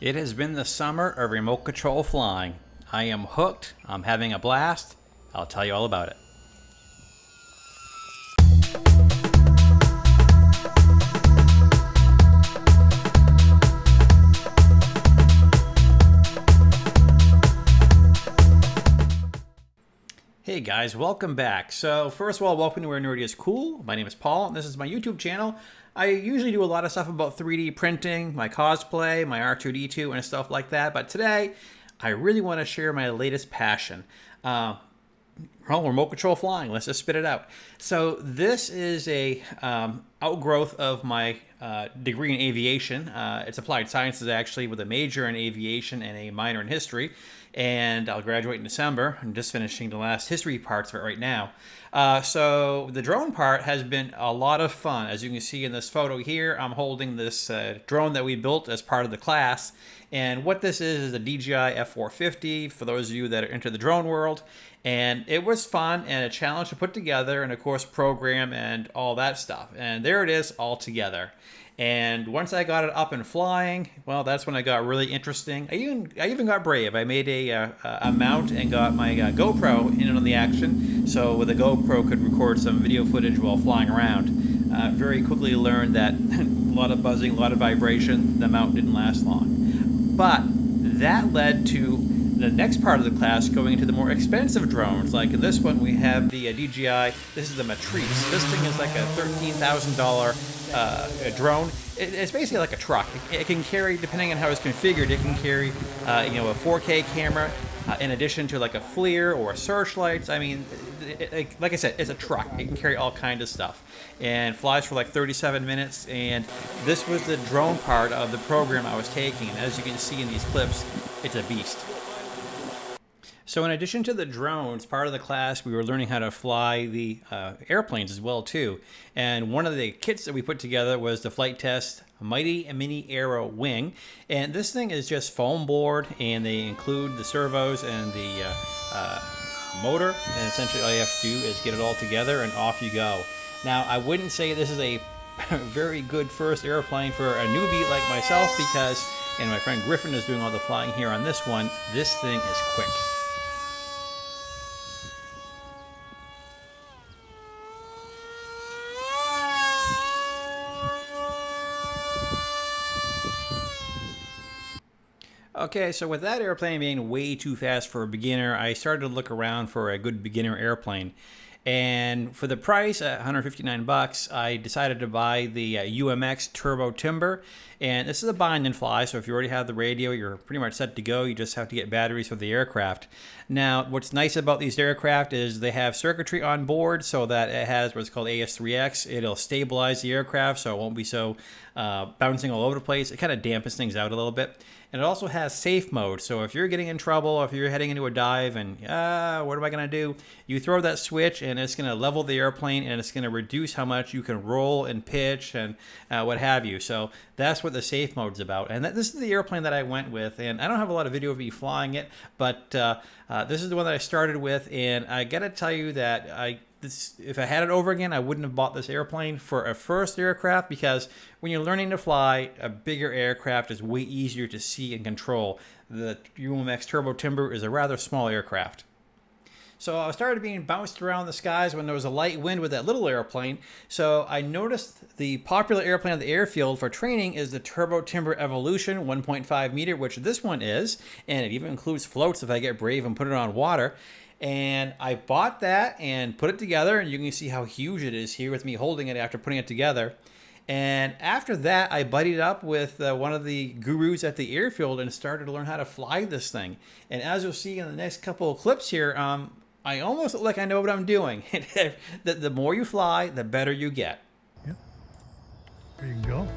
It has been the summer of remote control flying. I am hooked. I'm having a blast. I'll tell you all about it. Hey guys, welcome back. So first of all, welcome to Where Nerdy is Cool. My name is Paul, and this is my YouTube channel. I usually do a lot of stuff about 3D printing, my cosplay, my R2-D2, and stuff like that. But today, I really want to share my latest passion. Uh, well, remote control flying. Let's just spit it out. So this is a um, outgrowth of my uh, degree in aviation. Uh, it's applied sciences actually, with a major in aviation and a minor in history and I'll graduate in December. I'm just finishing the last history parts of it right now. Uh, so the drone part has been a lot of fun. As you can see in this photo here, I'm holding this uh, drone that we built as part of the class. And what this is is a DJI F450 for those of you that are into the drone world. And it was fun and a challenge to put together and of course program and all that stuff. And there it is all together. And once I got it up and flying, well, that's when I got really interesting. I even I even got brave. I made a, uh, a mount and got my uh, GoPro in on the action, so with a GoPro could record some video footage while flying around. Uh, very quickly learned that a lot of buzzing, a lot of vibration. The mount didn't last long, but that led to the next part of the class going into the more expensive drones. Like in this one, we have the uh, DJI. This is the Matrice. This thing is like a $13,000 uh, drone. It, it's basically like a truck. It, it, can carry, depending on how it's configured, it can carry, uh, you know, a 4K camera uh, in addition to like a FLIR or searchlights. I mean, it, like I said, it's a truck. It can carry all kinds of stuff and flies for like 37 minutes. And this was the drone part of the program I was taking. And as you can see in these clips, it's a beast. So in addition to the drones, part of the class, we were learning how to fly the uh, airplanes as well too. And one of the kits that we put together was the Flite Test Mighty Mini Arrow Wing. And this thing is just foam board and they include the servos and the uh, uh, motor. And essentially all you have to do is get it all together and off you go. Now, I wouldn't say this is a very good first airplane for a newbie like myself because, and my friend Griffin is doing all the flying here on this one, this thing is quick. Okay, so with that airplane being way too fast for a beginner, I started to look around for a good beginner airplane. And for the price, at 159 bucks, I decided to buy the uh, UMX Turbo Timber. And this is a bind and fly, so if you already have the radio, you're pretty much set to go. You just have to get batteries for the aircraft. Now, what's nice about these aircraft is they have circuitry on board so that it has what's called AS3X. It'll stabilize the aircraft so it won't be so uh, bouncing all over the place. It kind of dampens things out a little bit. And it also has safe mode. So if you're getting in trouble, or if you're heading into a dive and, ah, what am I going to do? You throw that switch and it's going to level the airplane and it's going to reduce how much you can roll and pitch and uh, what have you. So that's what the safe mode is about. And that, this is the airplane that I went with. And I don't have a lot of video of me flying it, but uh, uh, this is the one that I started with. And I got to tell you that I this, if I had it over again, I wouldn't have bought this airplane for a first aircraft because when you're learning to fly, a bigger aircraft is way easier to see and control. The UMX Turbo Timber is a rather small aircraft. So I started being bounced around the skies when there was a light wind with that little airplane. So I noticed the popular airplane on the airfield for training is the Turbo Timber Evolution 1.5 meter, which this one is. And it even includes floats if I get brave and put it on water. And I bought that and put it together, and you can see how huge it is here with me holding it after putting it together. And after that, I buddied up with uh, one of the gurus at the airfield and started to learn how to fly this thing. And as you'll see in the next couple of clips here, um, I almost look like I know what I'm doing. the, the more you fly, the better you get. Yep. There you go.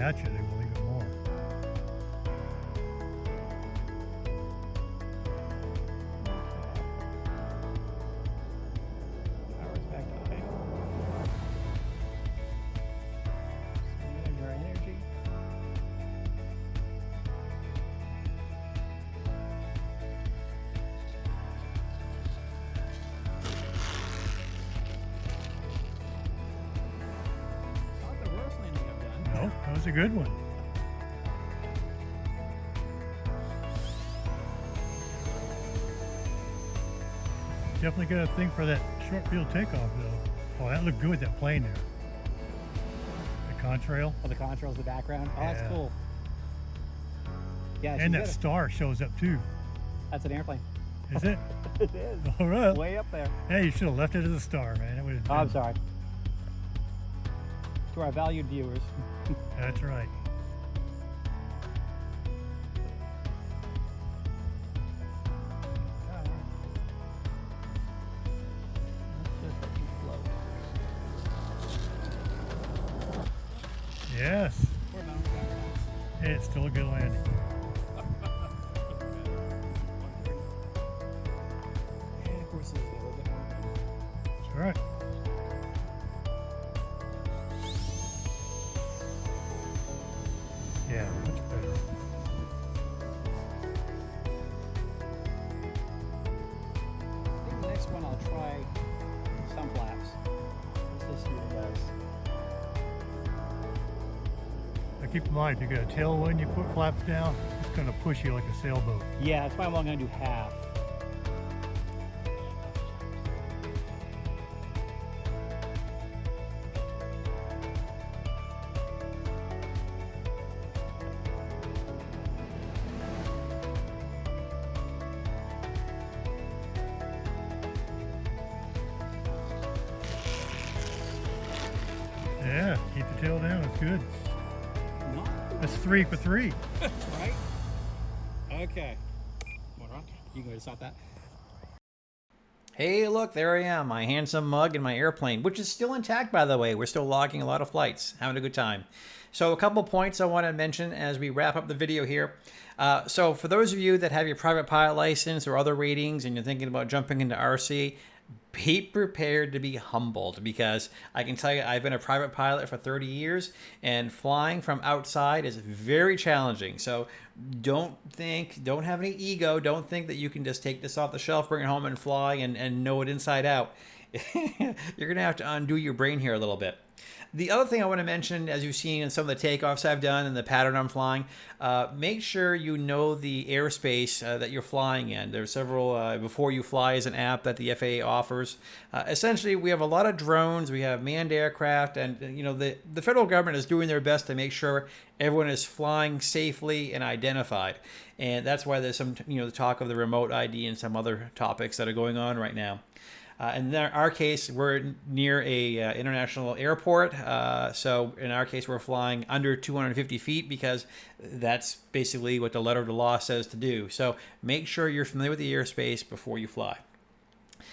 At you, they was a good one. Definitely got a thing for that short field takeoff though. Oh, that looked good, that plane there. The contrail. Oh, the contrails the background. Oh, that's cool. Yeah, And that star shows up too. That's an airplane. Is it? it is. All right. Way up there. Hey, you should have left it as a star, man. It would Oh, I'm sorry. To our valued viewers. That's right. Yes. Hey, it's still a good landing. And of course, it's a little bit more. That's right. Keep in mind, if you got a tailwind, you put flaps down, it's going to push you like a sailboat. Yeah, that's why I'm only going to do half. Yeah, keep the tail down. It's good. That's three for three. right? Okay. What wrong? You can go to stop that. Hey, look, there I am, my handsome mug and my airplane, which is still intact, by the way. We're still logging a lot of flights, having a good time. So, a couple points I want to mention as we wrap up the video here. Uh, so, for those of you that have your private pilot license or other ratings and you're thinking about jumping into RC, be prepared to be humbled because I can tell you I've been a private pilot for 30 years and flying from outside is very challenging. So don't think, don't have any ego. Don't think that you can just take this off the shelf, bring it home and fly and, and know it inside out. You're going to have to undo your brain here a little bit. The other thing I want to mention, as you've seen in some of the takeoffs I've done and the pattern I'm flying, uh, make sure you know the airspace uh, that you're flying in. There's several, uh, B4UFLY is an app that the FAA offers. Uh, essentially, we have a lot of drones, we have manned aircraft, and uh, you know the, the federal government is doing their best to make sure everyone is flying safely and identified. And that's why there's some, you know, the talk of the remote ID and some other topics that are going on right now. Uh, in our case, we're near a uh, international airport, uh, so in our case, we're flying under 250 feet because that's basically what the letter of the law says to do. So make sure you're familiar with the airspace before you fly.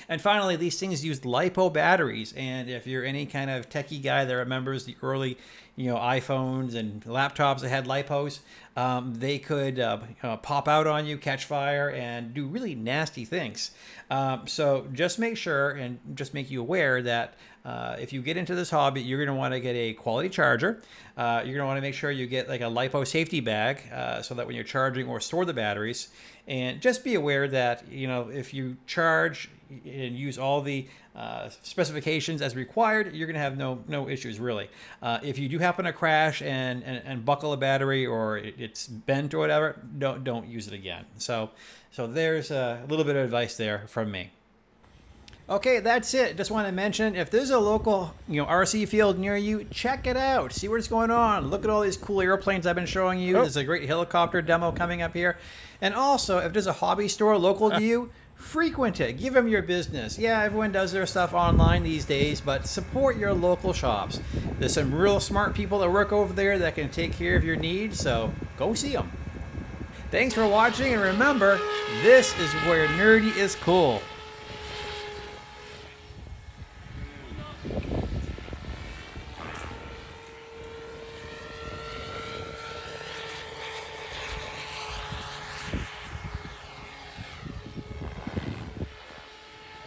And finally, these things use LiPo batteries. And if you're any kind of techie guy that remembers the early, you know, iPhones and laptops that had LiPos, um, they could uh, uh, pop out on you, catch fire, and do really nasty things. Um, so just make sure and just make you aware that uh, if you get into this hobby, you're going to want to get a quality charger. Uh, you're going to want to make sure you get like a LiPo safety bag uh, so that when you're charging or store the batteries, and just be aware that, you know, if you charge and use all the uh, specifications as required, you're going to have no no issues really. Uh, if you do happen to crash and, and, and buckle a battery or it, it's bent or whatever, don't don't use it again. So so there's a little bit of advice there from me. Okay, that's it. Just want to mention if there's a local, you know, RC field near you, check it out. See what's going on. Look at all these cool airplanes I've been showing you. Oh. There's a great helicopter demo coming up here. And also, if there's a hobby store local to you, frequent it. Give them your business. Yeah, everyone does their stuff online these days, but support your local shops. There's some real smart people that work over there that can take care of your needs, so go see them. Thanks for watching, and remember, this is where nerdy is cool.